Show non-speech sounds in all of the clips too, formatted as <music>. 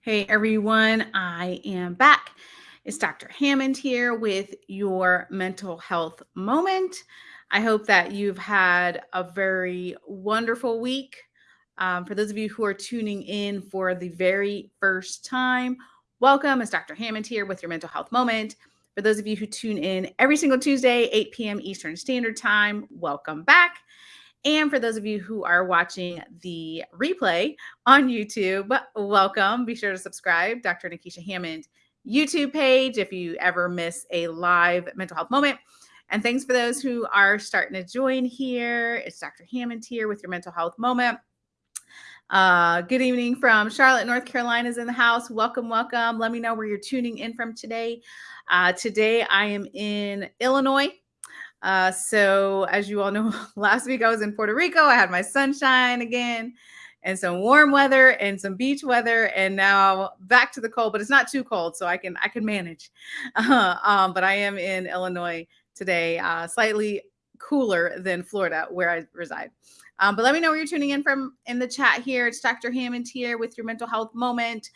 Hey everyone, I am back. It's Dr. Hammond here with your mental health moment. I hope that you've had a very wonderful week. Um, for those of you who are tuning in for the very first time, welcome. It's Dr. Hammond here with your mental health moment. For those of you who tune in every single Tuesday, 8 p.m. Eastern Standard Time, welcome back. And for those of you who are watching the replay on YouTube, welcome. Be sure to subscribe, Dr. Nekeshia Hammond YouTube page if you ever miss a live mental health moment. And thanks for those who are starting to join here. It's Dr. Hammond here with your mental health moment. Uh, good evening from Charlotte, North Carolina is in the house. Welcome, welcome. Let me know where you're tuning in from today. Uh, today I am in Illinois. Uh, so as you all know, <laughs> last week I was in Puerto Rico. I had my sunshine again and some warm weather and some beach weather and now back to the cold but it's not too cold so i can i can manage. Uh, <laughs> um, but i am in illinois today uh, slightly cooler than florida where i reside. Um, but let me know where you're tuning in from in the chat here. It's dr hammond here with your mental health moment.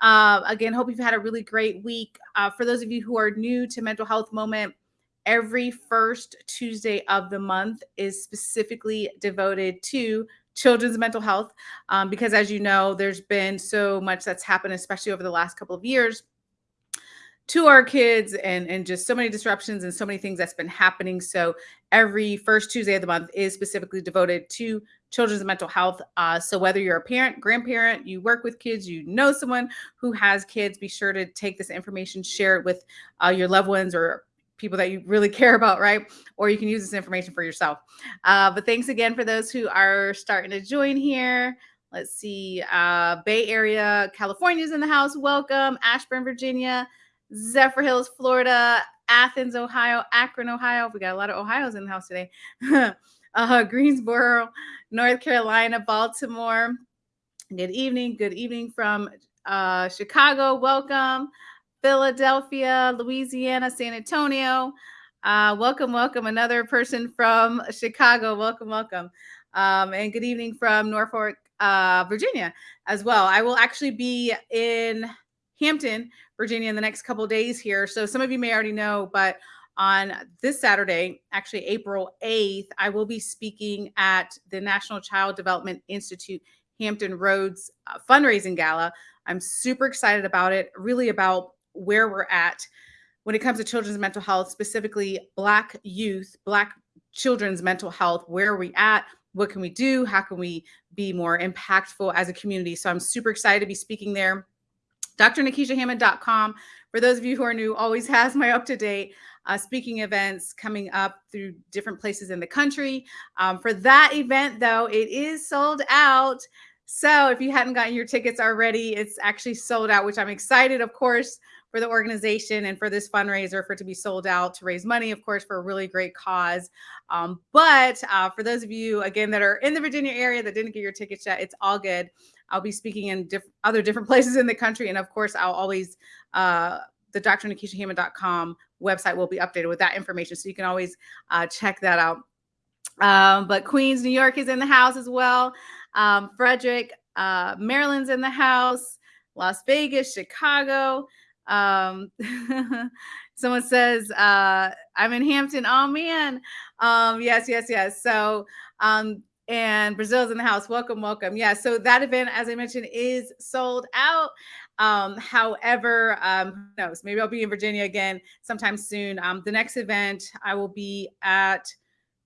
Uh, again hope you've had a really great week. Uh, for those of you who are new to mental health moment every first Tuesday of the month is specifically devoted to children's mental health um, because as you know there's been so much that's happened especially over the last couple of years to our kids and and just so many disruptions and so many things that's been happening. So every first tuesday of the month is specifically devoted to children's mental health. Uh, so whether you're a parent grandparent you work with kids you know someone who has kids be sure to take this information share it with uh, your loved ones or people that you really care about, right? Or you can use this information for yourself. Uh, but thanks again for those who are starting to join here. Let's see, uh, Bay Area, California's in the house. Welcome. Ashburn, Virginia, Zephyrhills, Florida, Athens, Ohio, Akron, Ohio. We got a lot of Ohio's in the house today. <laughs> uh, Greensboro, North Carolina, Baltimore. Good evening. Good evening from uh, Chicago. Welcome. Philadelphia, Louisiana, San Antonio. Uh, welcome, welcome. Another person from Chicago. Welcome, welcome. Um, and good evening from Norfolk, uh, Virginia as well. I will actually be in Hampton, Virginia in the next couple days here. So some of you may already know, but on this Saturday, actually April 8th, I will be speaking at the National Child Development Institute Hampton Roads uh, fundraising gala. I'm super excited about it, really about where we're at when it comes to children's mental health, specifically Black youth, Black children's mental health. Where are we at? What can we do? How can we be more impactful as a community? So I'm super excited to be speaking there. DrNekeshiaHammond.com. For those of you who are new, always <laughs> has my up to date uh, speaking events coming up through different places in the country. Um, for that event, though, it is sold out. So if you hadn't gotten your tickets already, it's actually sold out, which I'm excited, of course, for the organization and for this fundraiser for it to be sold out to raise money, of course, for a really great cause. Um, but uh, for those of you, again, that are in the Virginia area that didn't get your tickets yet, it's all good. I'll be speaking in diff other different <laughs> places in the country. And of course, I'll always, uh, the drnekeshiahammond.com website will be updated with that information. So you can always uh, check that out. Um, but Queens, New York is in the house as well. Um, Frederick, uh, Maryland's in the house. Las Vegas, Chicago. Um, <laughs> someone says, uh, I'm in Hampton. Oh man. Um, yes, yes, yes. So, um, and Brazil's in the house. Welcome, welcome. Yeah. So that event, as I mentioned, is sold out. Um, however, um, who knows? Maybe I'll be in Virginia again sometime soon. Um, the next event I will be at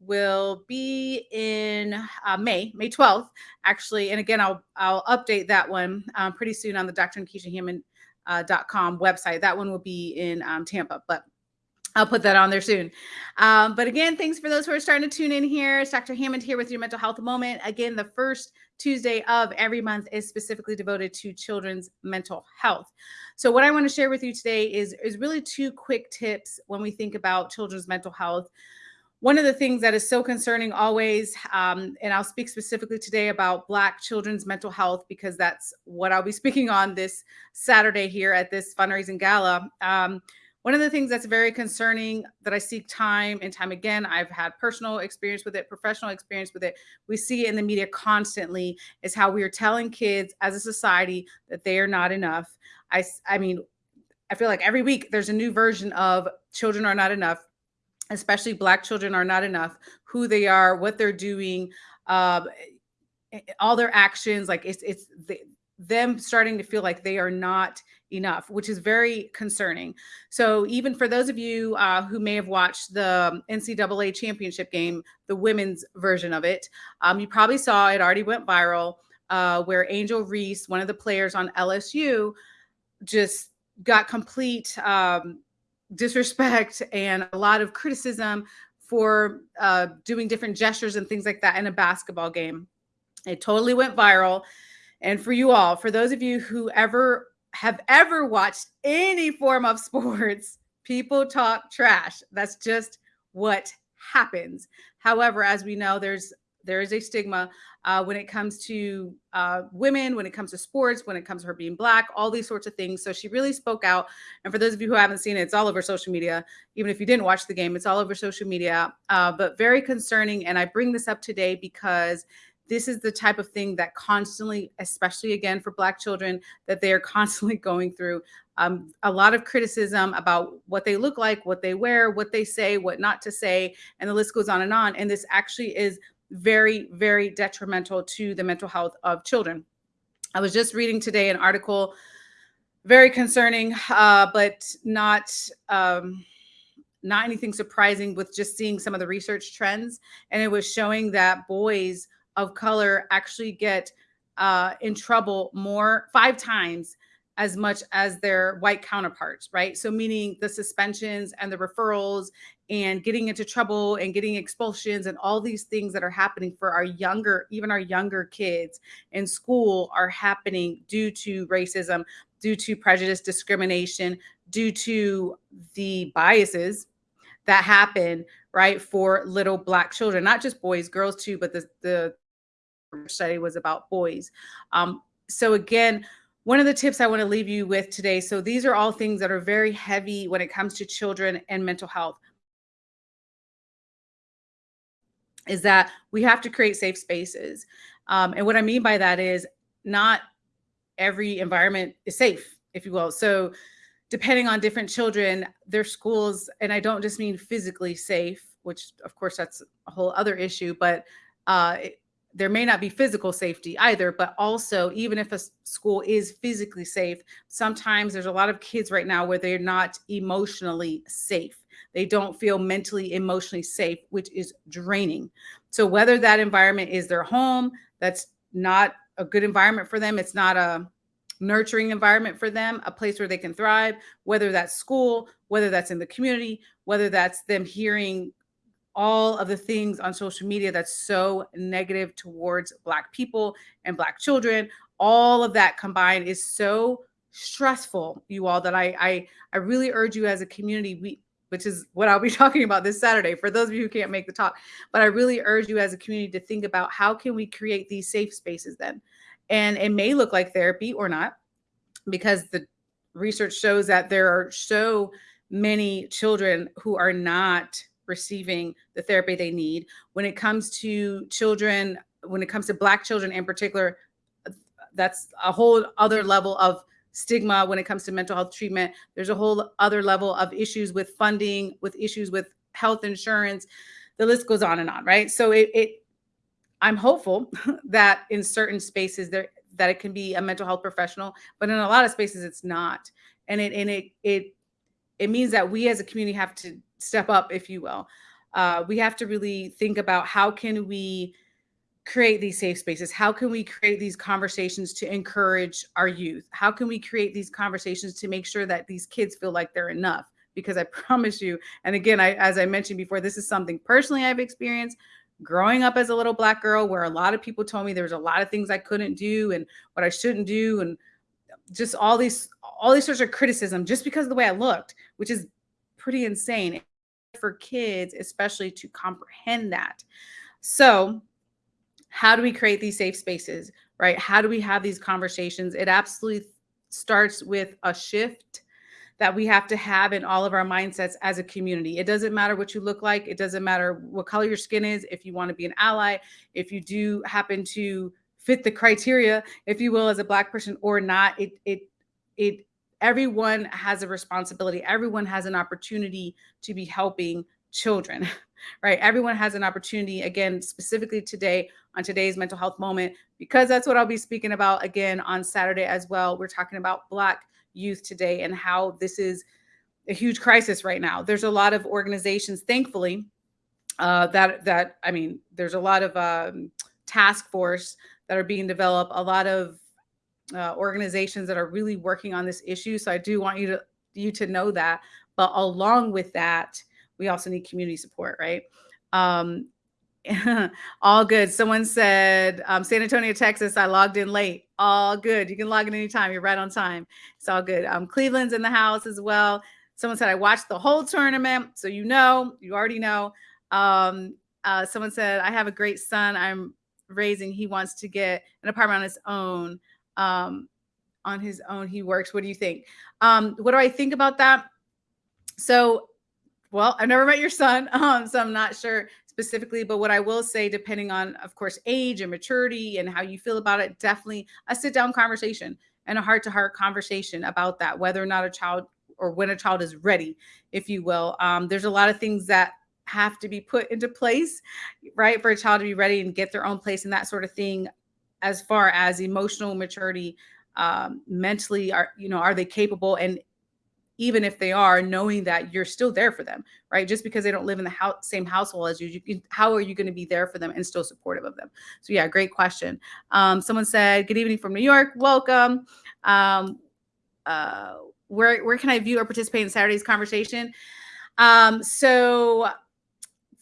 will be in uh, May, May 12th, actually. And again, I'll I'll update that one um, pretty soon on the Dr. Hammond uh, .com website. That one will be in um, Tampa, but I'll put that on there soon. Um, but again, thanks for those who are starting to tune in here. It's Dr. Hammond here with your mental health moment. Again, the first Tuesday of every month is specifically devoted to children's mental health. So what I want to share with you today is, is really two quick tips when we think about children's mental health one of the things that is so concerning always, um, and I'll speak specifically today about Black children's mental health because that's what I'll be <laughs> speaking on this Saturday here at this fundraising gala. Um, one of the things that's very concerning that I see time and time again, I've had personal experience with it, professional experience with it. We see it in the media constantly is how we are telling kids as a society that they are not enough. I, I mean, I feel like every week there's a new version of children are not enough, especially black children are not enough, who they are, what they're doing, uh, all their actions. Like it's, it's the, them starting to feel like they are not enough, which is very concerning. So even for those of you uh, who may have watched the NCAA championship game, the women's version of it, um, you probably saw it already went viral uh, where Angel Reese, one of the players on LSU, just got complete um, disrespect and a lot of criticism for uh, doing different gestures and things like that in a basketball game. It totally went viral. And for you all, for those of you who ever have ever watched any form of sports, <laughs> people talk trash. That's just what happens. However, as we know, there's there is a stigma uh, when it comes to uh, women, when it comes to sports, when it comes to her being black, all these sorts of things. So she really spoke out. And for those of you who haven't seen it, it's all over social media. Even if you didn't watch the game, it's all over social media. Uh, but very concerning. And I bring this up today because this is the type of thing that constantly, especially again for Black children, that they are <laughs> constantly going through. Um, a lot of criticism about what they look like, what they wear, what they say, what not to say, and the list goes on and on. And this actually is very, very detrimental to the mental health of children. I was just reading today an article, very concerning, uh, but not. Um, not anything surprising with just seeing some of the research trends. And it was showing that boys of color actually get uh, in trouble more five times as much as their white counterparts, right? So, meaning the suspensions and the referrals and getting into trouble and getting expulsions and all these things that are happening for our younger, even our younger kids in school are happening due to racism, due to prejudice, discrimination, due to the biases that happen, right, for little black children, not just boys, girls too, but the, the study was about boys. Um, so again, one of the tips I want to leave you with today. So these are all things that are very heavy when it comes to children and mental health. Is that we have to create safe spaces. Um, and what I mean by that is not every environment is safe, if you will. So depending on different children, their schools, and I don't just mean physically safe, which of course that's a whole other issue, but uh, there may not be physical safety either, but also even if a school is physically safe, sometimes there's a lot of kids right now where they're not emotionally safe. They don't feel mentally, emotionally safe, which is draining. So whether that environment is their home, that's not a good environment for them. It's not a nurturing environment for them, a place where they can thrive, whether that's school, whether that's in the community, whether that's them hearing all of the things on social media that's so negative towards Black people and Black children. All of that combined is so stressful, you all, that I I, I really urge you as a community, we which is what I'll be <laughs> talking about this Saturday for those of you who can't make the talk. But I really urge you as a community to think about how can we create these safe spaces then? And it may look like therapy or not, because the research shows that there are so many children who are not receiving the therapy they need. When it comes to children, when it comes to Black children in particular, that's a whole other level of stigma when it comes to mental health treatment. There's a whole other level of issues with funding, with issues with health insurance. The list goes on and on, right? So it, it I'm hopeful <laughs> that in certain spaces there that it can be a mental health professional, but in a lot of spaces it's not. And it and it it it means that we as a community have to step up, if you will. Uh, we have to really think about how can we create these safe spaces? How can we create these conversations to encourage our youth? How can we create these conversations to make sure that these kids feel like they're enough? Because I <laughs> promise you, and again, I, as I mentioned before, this is something personally I've experienced growing up as a little black girl where a lot of people told me there was a lot of things I couldn't do and what I shouldn't do and just all these all these sorts of criticism just because of the way I looked, which is pretty insane for kids, especially to comprehend that. So, how do we create these safe spaces, right? How do we have these conversations? It absolutely starts with a shift that we have to have in all of our mindsets as a community. It doesn't matter what you look like, it doesn't matter what color your skin is, if you want to be an ally, if you do happen to fit the criteria, if you will, as a black person or not, it it it everyone has a responsibility. Everyone has an opportunity to be helping children, <laughs> right? Everyone has an opportunity, again, specifically today on today's mental health moment, because that's what I'll be speaking about again on Saturday as well. We're talking about Black youth today and how this is a huge crisis right now. There's a lot of organizations, thankfully, uh, that that I mean, there's a lot of um, task force that are being developed, a lot of uh, organizations that are really working on this issue. So I do want you to you to know that. But along with that, we also need community support, right? Um, <laughs> all good. Someone said um, San Antonio, Texas. I logged in late. All good. You can log in anytime. You're right on time. It's all good. Um, Cleveland's in the house as well. Someone said I watched the whole tournament, so you know, you already know. Um, uh, someone said I have a great son. I'm raising. He wants to get an apartment on his own. Um, on his own, he works. What do you think? Um, what do I think about that? So, well, I've never met your son, <laughs> um, so I'm not sure specifically, but what I will say, depending on, of course, age and maturity and how you feel about it, definitely a sit down conversation and a heart to heart conversation about that, whether or not a child or when a child is ready, if you will. Um, there's a lot of things that have to be put into place, right, for a child to be ready and get their own place and that sort of thing, as far as emotional maturity, um, mentally, are you know, are they capable and even if they are knowing that you're still there for them right? Just because they don't live in the house, same household as you, you how are you going to be there for them and still supportive of them? So yeah great question. Um, someone said good evening from new york welcome. Um, uh, where where can i view or participate in saturday's conversation? Um, so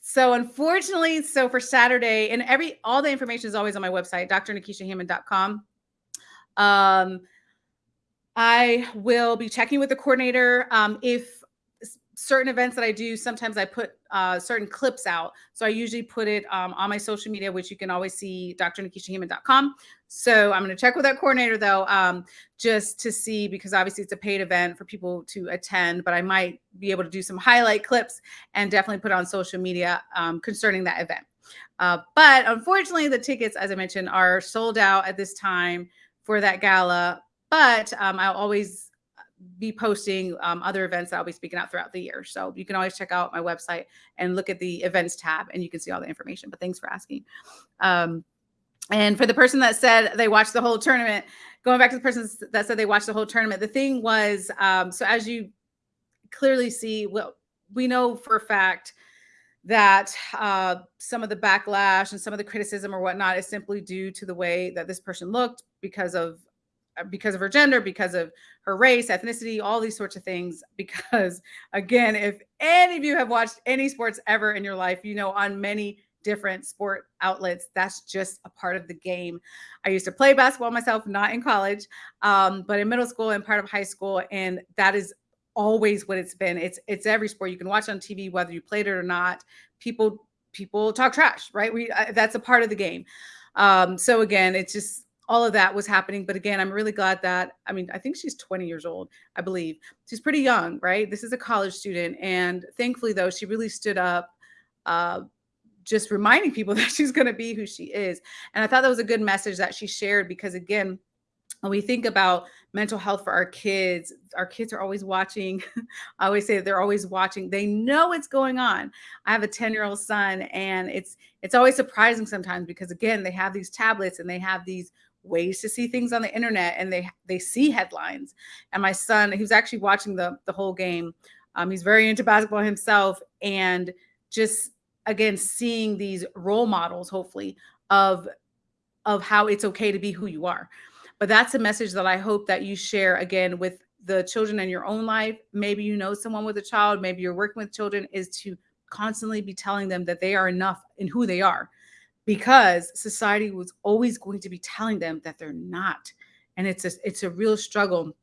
so unfortunately so for saturday and every all the information is always on my website drnekeshiahammond.com um I will be checking with the coordinator. Um, if certain events that I do, sometimes I put uh, certain clips out. So I usually put it um, on my social media, which you can always see drnekeshiahammond.com. So I'm going to check with that coordinator though, um, just to see, because obviously it's a paid event for people to attend, but I might be able to do some highlight clips and definitely put on social media um, concerning that event. Uh, but unfortunately, the tickets, as I mentioned, are sold out at this time for that gala but um, I'll always be posting um, other events that I'll be speaking out throughout the year. So you can always check out my website and look at the events tab and you can see all the information. But thanks for asking. Um, and for the person that said they watched the whole tournament, going back to the person that said they watched the whole tournament, the thing was, um, so as you clearly see, well, we know for a fact that uh, some of the backlash and some of the criticism or whatnot is simply due to the way that this person looked because of uh, because of her gender, because of her race, ethnicity, all these sorts of things. <laughs> Because again, if any of you have watched any sports ever in your life, you know, on many different sport outlets, that's just a part of the game. I used to play basketball myself, not in college, um, but in middle school and part of high school. And that is always what it's been. It's it's every sport you can watch on TV, whether you played it or not. People people talk trash, right? We uh, that's a part of the game. Um, so again, it's just all of that was happening. But again, I'm really glad that, I mean, I think she's 20 years old, I believe. She's pretty young, right? This is a college student. And thankfully, though, she really stood up, uh, just reminding people <laughs> that she's going to be who she is. And I thought that was a good message that she shared because, again, when we think about mental health for our kids, our kids are always watching. <laughs> I always say they're always watching. They know what's going on. I have a 10-year-old son and it's it's always surprising sometimes because again, they have these tablets and they have these ways to see things on the internet and they they see headlines. And my son he was actually watching the the whole game. Um, he's very into basketball himself and just again seeing these role models hopefully of of how it's okay to be who you are. But that's a message that i hope that you share again with the children in your own life. Maybe you know someone with a child maybe you're working with children is to constantly be telling them that they are enough in who they are because society was always going to be telling them that they're not. And it's a, it's a real struggle.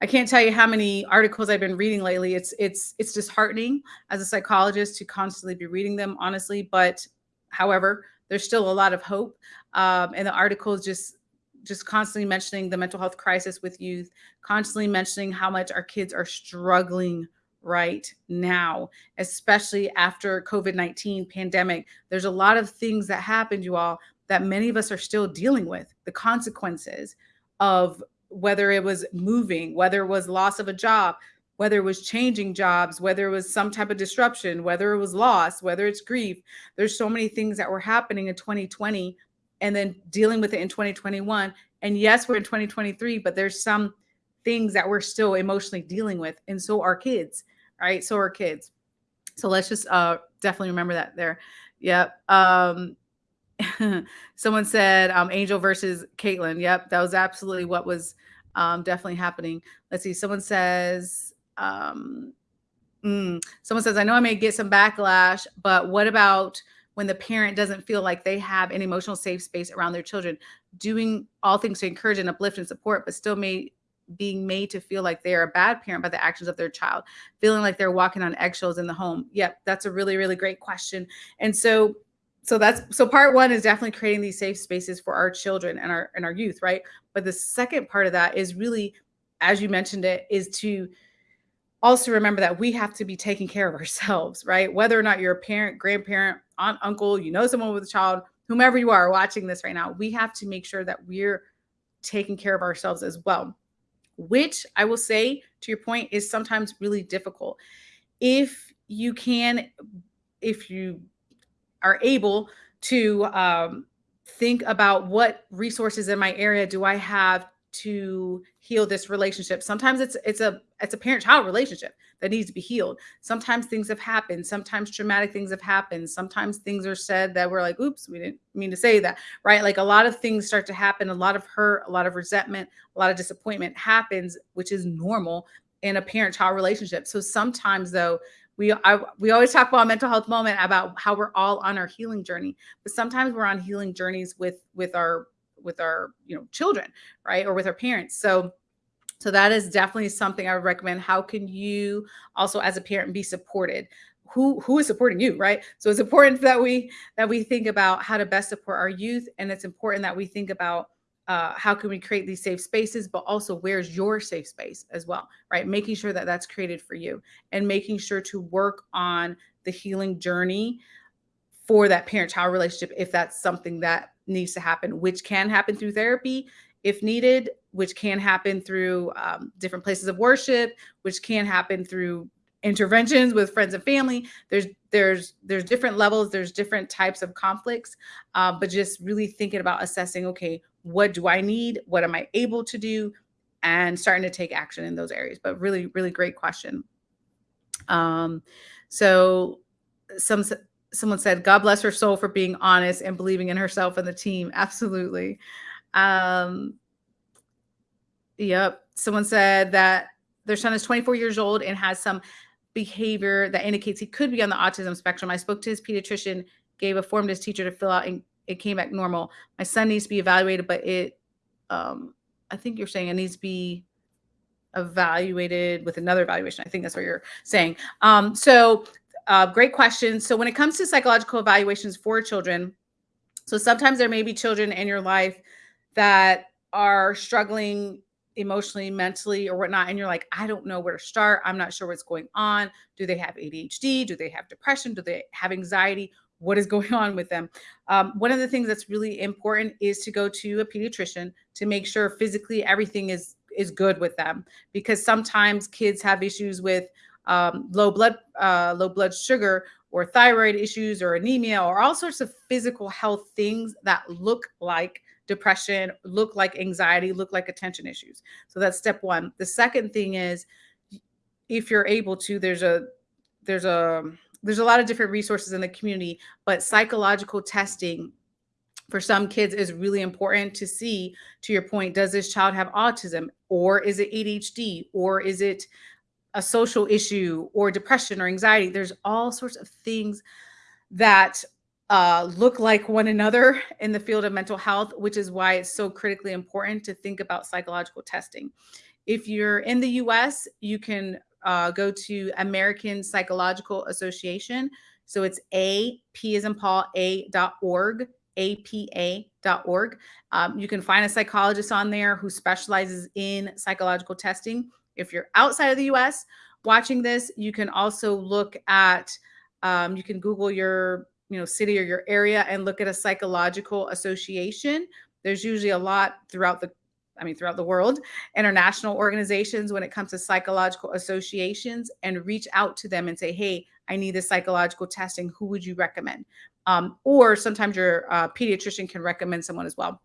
I can't tell you how many articles I've been reading lately. It's it's it's disheartening as a psychologist to constantly be reading them, honestly. But however, there's still a lot of hope. Um, and the articles just just constantly mentioning the mental health crisis with youth, constantly mentioning how much our kids are struggling right now, especially after COVID-19 pandemic. There's a lot of things that happened, you all, that many of us are still dealing with the consequences of whether it was moving, whether it was loss of a job, whether it was changing jobs, whether it was some type of disruption, whether it was loss, whether it's grief. There's so many things that were happening in 2020 and then dealing with it in 2021. And yes, we're in 2023, but there's some things that we're still emotionally dealing with. And so are kids, right? So are kids. So let's just uh, definitely remember that there. Yep. Um, <laughs> someone said um, Angel versus Caitlin. Yep, that was absolutely what was um, definitely happening. Let's see. Someone says, um, mm, someone says, I know I may get some backlash, but what about when the parent doesn't feel like they have an emotional safe space around their children, doing all things to encourage and uplift and support, but still may being made to feel like they are a bad parent by the actions of their child, feeling like they're walking on eggshells in the home. Yep, that's a really, really great question. And so so that's so part one is definitely creating these safe spaces for our children and our and our youth right but the second part of that is really as you mentioned it is to also remember that we have to be taking care of ourselves right whether or not you're a parent grandparent aunt uncle you know someone with a child whomever you are watching this right now we have to make sure that we're taking care of ourselves as well which i will say to your point is sometimes really difficult if you can if you are able to um, think about what resources in my area do I have to heal this relationship. Sometimes it's it's a it's a parent-child relationship that needs to be healed. Sometimes things have happened. Sometimes traumatic things have happened. Sometimes things are said that we're like, oops, we didn't mean to say that, right? Like a lot of things start to happen, a lot of hurt, a lot of resentment, a lot of disappointment happens, which is normal in a parent-child relationship. So sometimes though, we I, we always talk about mental health moment about how we're all on our healing journey but sometimes we're on healing journeys with with our with our you know children right or with our parents so so that is definitely something i would recommend. How can you also as a parent be supported? Who who is supporting you right? So it's important that we that we think about how to best support our youth and it's important that we think about uh, how can we create these safe spaces, but also where's your safe space as well, right? Making sure that that's created for you and making sure to work on the healing journey for that parent child relationship if that's something that needs to happen, which can happen through therapy if needed, which can happen through um, different places of worship, which can happen through interventions with friends and family. There's there's there's different levels, there's different types of conflicts, uh, but just really thinking about assessing, okay, what do I need? What am I able to do? And starting to take action in those areas. But really, really great question. Um, so some someone said, God bless her soul for being honest and believing in herself and the team. <laughs> Absolutely. Um, yep. Someone said that their son is 24 years old and has some behavior that indicates he could be on the autism spectrum. I spoke to his pediatrician, gave a form to his teacher to fill out and it came back normal. My son needs to be evaluated, but it, um, I think you're saying it needs to be evaluated with another evaluation. I think that's what you're saying. Um, so uh, great question. So when it comes to psychological evaluations for children, so sometimes there may be children in your life that are struggling emotionally, mentally, or whatnot, and you're like, I don't know where to start. I'm not sure what's going on. Do they have ADHD? Do they have depression? Do they have anxiety? what is <laughs> going on with them. Um, one of the things that's really important is to go to a pediatrician to make sure physically everything is is good with them because sometimes kids have issues with um, low blood uh, low blood sugar or thyroid issues or anemia or all sorts of physical health things that look like depression, look like anxiety, look like attention issues. So that's step one. The second thing is if you're able to, there's a there's a there's a lot of different resources in the community, but psychological testing for some kids is really important to see to your point does this child have autism or is it ADHD or is it a social issue or depression or anxiety there's all sorts of things that uh, look like one another in the field of mental health which is why it's so critically important to think about psychological testing if you're in the US you can uh, go to American Psychological Association. So it's A, P is in Paul, A apa.org. Um, you can find a psychologist on there who specializes in psychological testing. If you're outside of the US watching this, you can also look at, um, you can Google your you know city or your area and look at a psychological association. There's usually a lot throughout the I mean, throughout the world, international organizations when it comes to psychological associations and reach out to them and say, hey, I need this psychological testing. Who would you recommend? Um, or sometimes your uh, pediatrician can recommend someone as well.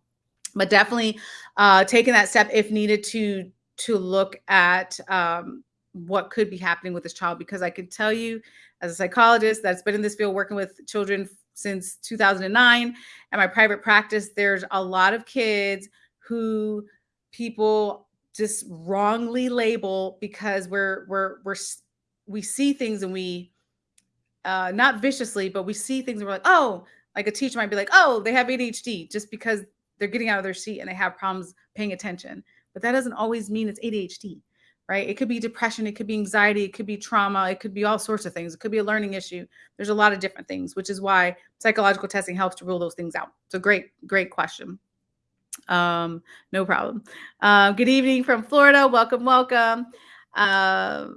But definitely uh, taking that step if needed to to look at um, what could be happening with this child because I can tell you as a psychologist that's been in this field working with children since 2009 and my private practice there's a lot of kids who people just wrongly label because we're we're we're we see things and we uh not viciously but we see things and we're like oh like a teacher might be like oh they have ADHD just because they're getting out of their seat and they have problems paying attention. But that doesn't always mean it's ADHD right it could be depression it could be anxiety it could be trauma it could be all sorts of things it could be a learning issue there's a lot of different things which is why psychological testing helps to rule those things out so great great question um, no problem. Uh, good evening from Florida. Welcome, welcome. Uh,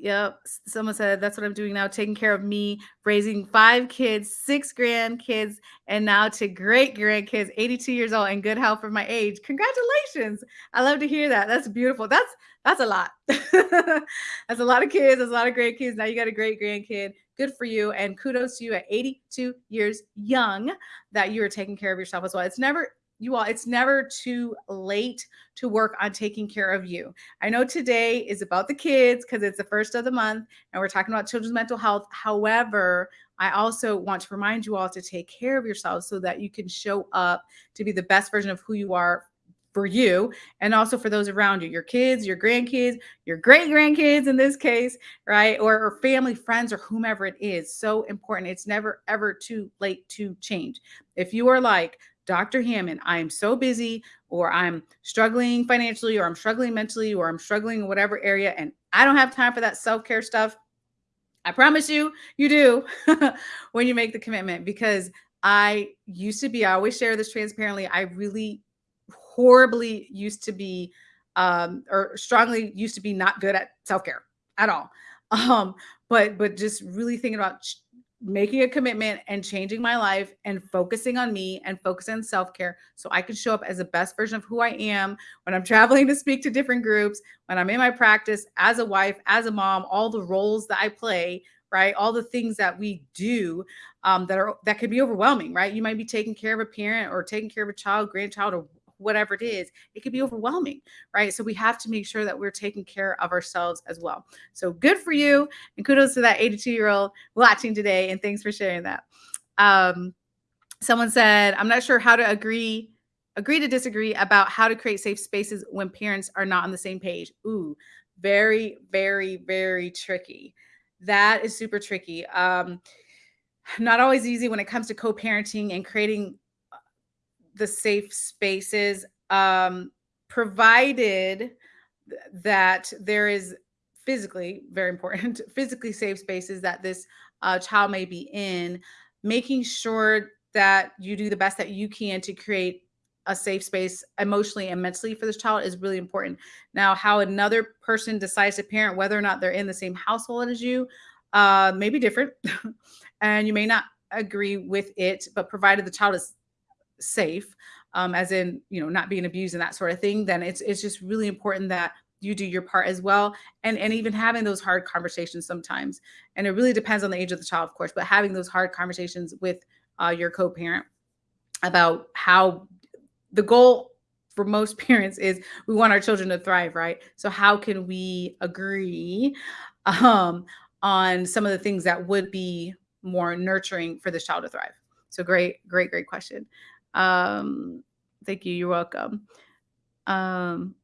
yep. Someone said that's what I'm doing now, taking care of me, raising five kids, six grandkids, and now to great grandkids, 82 years old and good health for my age. Congratulations. I love to hear that. That's beautiful. That's that's a lot. <laughs> that's a lot of kids. That's a lot of great kids. Now you got a great grandkid good for you and kudos to you at 82 years young that you are taking care of yourself as well it's never you all it's never too late to work on taking care of you i know today is about the kids because it's the first of the month and we're talking about children's mental health however i also want to remind you all to take care of yourselves so that you can show up to be the best version of who you are for you and also for those around you, your kids, your grandkids, your great grandkids in this case, right? Or, or, family, friends, or whomever it is. So important. It's never, ever too late to change. If you are like, Dr. Hammond, I am so busy, or I'm struggling financially, or I'm struggling mentally, or I'm struggling in whatever area, and I don't have time for that self care stuff. I promise you, you do <laughs> when you make the commitment because I used to be, I always share this transparently. I really horribly used to be um, or strongly used to be not good at self-care at all. <laughs> Um, but but just really thinking about making a commitment and changing my life and focusing on me and focusing on self-care so I can show up as the best version of who I am when I'm <laughs> traveling to speak to different groups, when I'm in my practice as a wife, as a mom, all the roles that I play, right? All the things that we do um, that are that can be overwhelming, right? You might be taking care of a parent or taking care of a child, grandchild, or whatever it is, it could be overwhelming, right? So we have to make sure that we're taking care of ourselves as well. So good for you. And kudos to that 82 year old watching today. And thanks for sharing that. Um, someone said, I'm not sure how to agree agree to disagree about how to create safe spaces when parents are not on the same page. Ooh, very, very, very tricky. That is super tricky. Um, not always easy when it comes to co-parenting and creating the safe spaces, um, provided that there is physically very important <laughs> physically safe spaces that this uh, child may be in making sure that you do the best that you can to create a safe space emotionally and mentally for this child is really important. Now how another person decides to parent whether or not they're in the same household as you uh, may be different <laughs> and you may not agree with it but provided the child is safe, um, as in you know not being abused and that sort of thing, then it's it's just really important that you do your part as well and and even having those hard conversations sometimes and it really depends on the age of the child of course but having those hard conversations with uh, your co-parent about how the goal for most <laughs> parents is we want our children to thrive right? So how can we agree um, on some of the things that would be more nurturing for this child to thrive? So great great great question um, thank you. You're welcome. Um,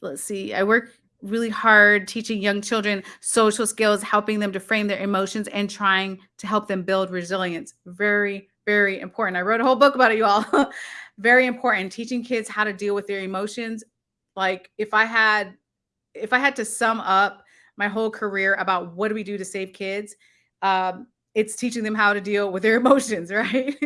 let's see. I work really hard teaching young children social skills, helping them to frame their emotions and trying to help them build resilience. Very, very important. I wrote a whole book about it, you all. <laughs> very important. Teaching kids how to deal with their emotions. Like if I had if I had to sum up my whole career about what do we do to save kids, um, it's teaching them how to deal with their <laughs> emotions, right?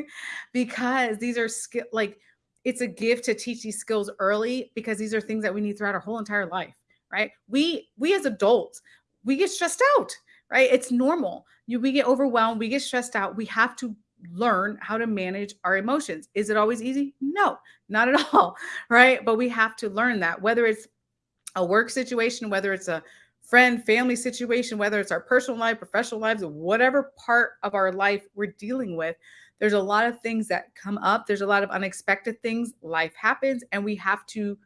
because these are skill like it's a gift to teach these skills early because these are things that we need throughout our whole entire life, right? We we as adults, we get stressed out, right? It's normal. You we get overwhelmed, we get stressed out. We have to learn how to manage our emotions. Is it always easy? No, not at <laughs> all, right? But we have to learn that whether it's a work situation, whether it's a friend, family situation, whether it's our personal life, professional lives, whatever part of our life we're dealing with, there's a lot of things that come up. There's a lot of unexpected things. Life happens, and we have to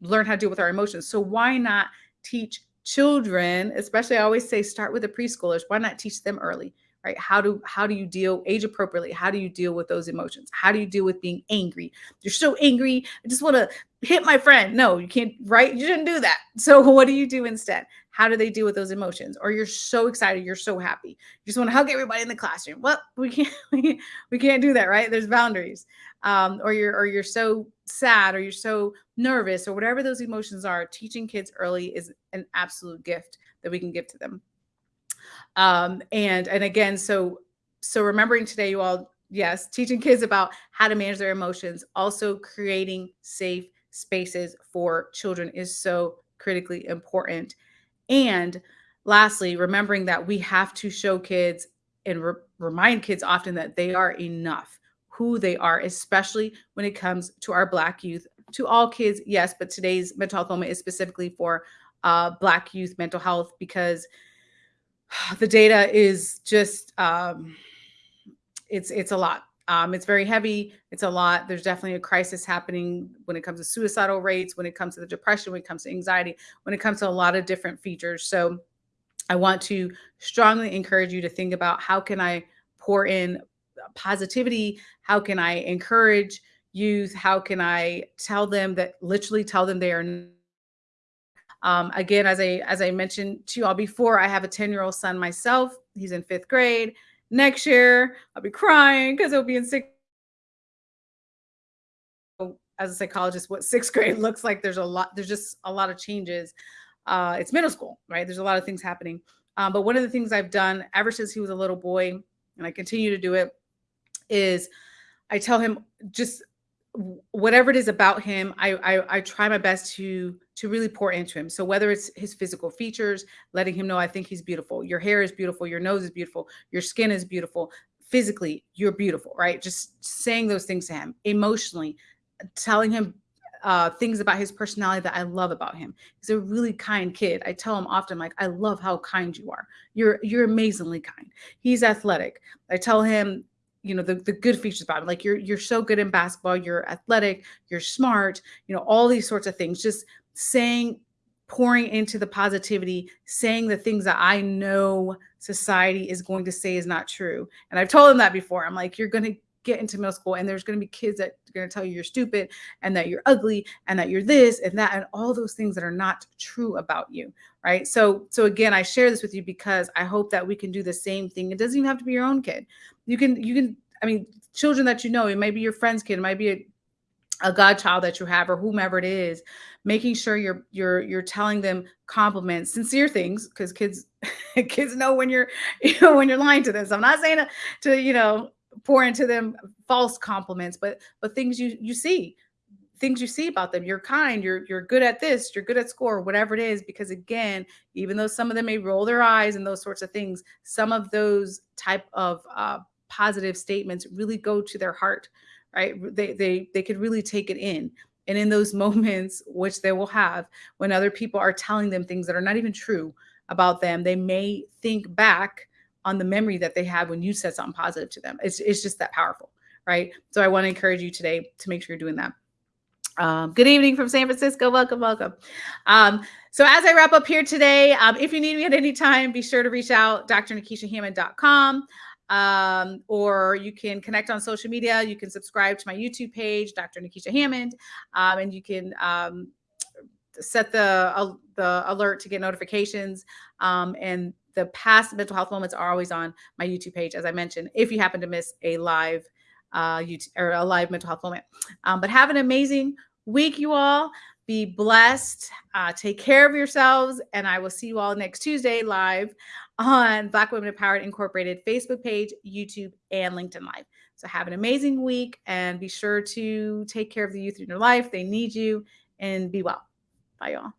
learn how to deal with our emotions. So, why not teach children, especially I always say start with the preschoolers, why not teach them early? Right? How do how do you deal age appropriately how do you deal with those emotions? How do you deal with being angry? You're so angry i just want to hit my friend. No you can't right? You shouldn't do that. <laughs> So what do you do instead? How do they deal with those emotions? Or you're so excited you're so happy. You just want to hug everybody in the classroom. Well <laughs> we can't we can't do that right? There's boundaries. Um, or you're or you're so sad or you're so nervous or whatever those emotions are teaching kids early is an absolute gift that we can give to them um, and and again, so so remembering today, you all, yes, teaching kids about how to manage their emotions, also creating safe spaces for children is so critically important. And lastly, remembering that we have to show kids and re- remind kids often that they are enough, who they are, especially when it comes to our Black youth. To all kids, yes, but today's mental health moment is specifically for uh, Black youth mental health because <sighs> the data is just um, it's it's a lot. Um, it's very heavy. It's a lot. There's definitely a crisis happening when it comes to suicidal rates, when it comes to the depression, when it comes to anxiety, when it comes to a lot of different features. So I want to strongly encourage you to think about how can I pour in positivity? How can I encourage youth? How can I tell them that literally tell them they are um, again, as I as I mentioned to you all before, I have a 10 year old son myself. He's in fifth grade. Next year, I'll be crying because he'll be in sixth. As a psychologist, what sixth grade <laughs> looks like, there's a lot. There's just a lot of changes. Uh, it's middle school, right? There's a lot of things happening. Um, but one of the things I've done ever since he was a little boy, and I continue to do it, is I tell him just whatever it is about him, I, I, I try my best to to really pour into him. So whether it's his physical features, letting him know I think he's beautiful. Your hair is beautiful. Your nose is beautiful. Your skin is beautiful. Physically, you're beautiful, right? Just saying those things to him. Emotionally, telling him uh, things about his personality that I love about him. He's a really kind kid. I tell him often, like, I love how kind you are. You're you're amazingly kind. He's athletic. I tell him you know the, the good features about him like you're you're so good in basketball you're athletic you're smart you know all these sorts of things just saying pouring into the positivity saying the things that i know society is going to say is not true and i've told him that before i'm like you're going to get into middle school and there's going to be kids that are going to tell you you're stupid and that you're ugly and that you're this and that and all those things that are not true about you right? So so again i share this with you because i hope that we can do the same thing. It doesn't even have to be your own kid. You can you can i mean children that you know it might be your friend's kid it might be a, a godchild that you have or whomever it is making sure you're you're you're telling them compliments sincere things because kids <laughs> kids know when you're <laughs> you know when you're lying to them. So i'm not saying to, to you know pour into them false compliments but but things you you see things you see about them. You're kind you're you're good at this you're good at score whatever it is because again even though some of them may roll their eyes and those sorts of things some of those type of uh, positive statements really go to their heart right? They they they could really take it in. And in those <laughs> moments which they will have when other people are telling them things that are not even true about them they may think back on the memory that they have when you said something positive to them. It's, it's just that powerful, right? So I want to encourage you today to make sure you're doing that. Um, good evening from San Francisco. Welcome, welcome. Um, so as I wrap up here today, um, if you need me at any time, be sure to reach out, drnekeshiahammond.com. Um, or you can connect on social media. You can subscribe to my YouTube page, Dr. Nekeshia Hammond, um, and you can um, set the uh, the alert to get notifications. Um, and the past mental health moments are always on my YouTube page, as I mentioned, if you happen to miss a live uh, YouTube or a live mental health moment. Um, but have an amazing week, you all. Be blessed. Uh, take care of yourselves. And I will see you all next Tuesday live on Black Women Empowered Incorporated Facebook page, YouTube, and LinkedIn Live. So have an amazing week and be sure to take care of the youth in your life. They need you and be well. Bye, y'all.